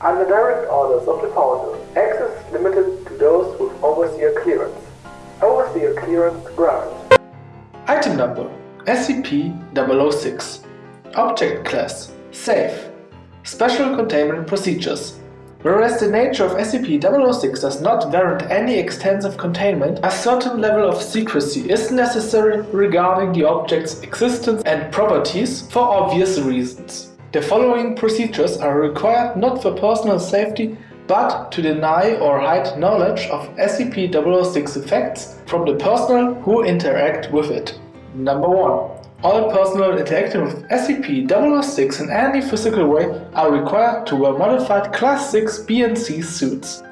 Under direct orders of the founder, access is limited to those with overseer clearance. Overseer clearance granted. Item number SCP-006 Object class Safe Special containment procedures Whereas the nature of SCP-006 does not warrant any extensive containment, a certain level of secrecy is necessary regarding the object's existence and properties for obvious reasons. The following procedures are required not for personal safety but to deny or hide knowledge of SCP-006 effects from the personnel who interact with it. Number 1. All personnel interacting with SCP-006 in any physical way are required to wear modified Class 6 B&C suits.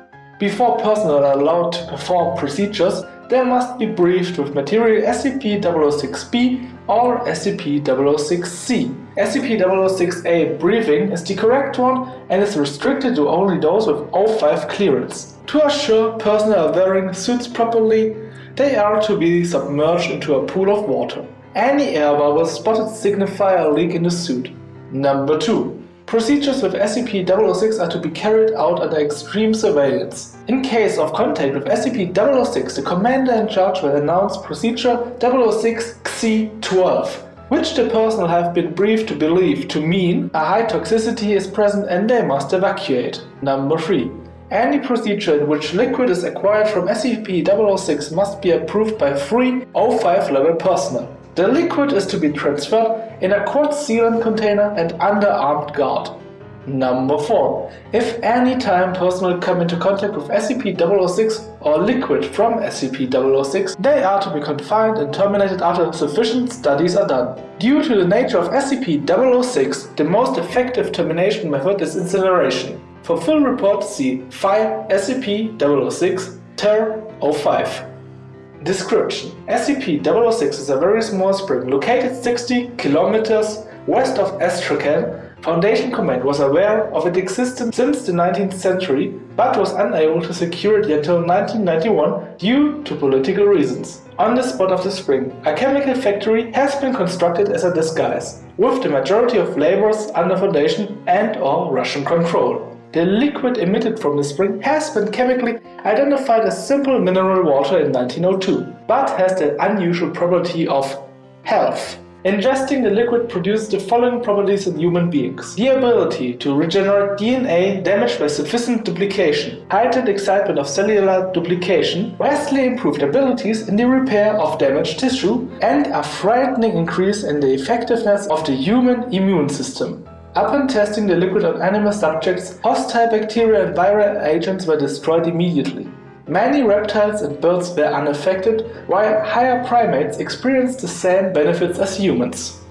Before personnel are allowed to perform procedures, they must be briefed with material SCP-006-B or SCP-006-C. SCP-006-A briefing is the correct one and is restricted to only those with O5 clearance. To assure personnel wearing suits properly, they are to be submerged into a pool of water. Any air bubbles spotted signify a leak in the suit. Number 2. Procedures with SCP-006 are to be carried out under extreme surveillance. In case of contact with SCP-006, the commander in charge will announce Procedure 006-XC-12, which the personnel have been briefed to believe to mean a high toxicity is present and they must evacuate. Number 3. Any procedure in which liquid is acquired from SCP-006 must be approved by three O5 level personnel. The liquid is to be transferred in a quartz sealant container and under armed guard. Number 4. If any time personnel come into contact with SCP-006 or liquid from SCP-006, they are to be confined and terminated after sufficient studies are done. Due to the nature of SCP-006, the most effective termination method is incineration. For full report see File SCP-006 Ter 05. Description SCP-006 is a very small spring located 60 kilometers west of Astrakhan. Foundation Command was aware of its existence since the 19th century, but was unable to secure it until 1991 due to political reasons. On the spot of the spring, a chemical factory has been constructed as a disguise, with the majority of laborers under Foundation and or Russian control. The liquid emitted from the spring has been chemically identified as simple mineral water in 1902, but has the unusual property of health. Ingesting the liquid produces the following properties in human beings. The ability to regenerate DNA damaged by sufficient duplication, heightened excitement of cellular duplication, vastly improved abilities in the repair of damaged tissue, and a frightening increase in the effectiveness of the human immune system. Upon testing the liquid on animal subjects, hostile bacteria and viral agents were destroyed immediately. Many reptiles and birds were unaffected, while higher primates experienced the same benefits as humans.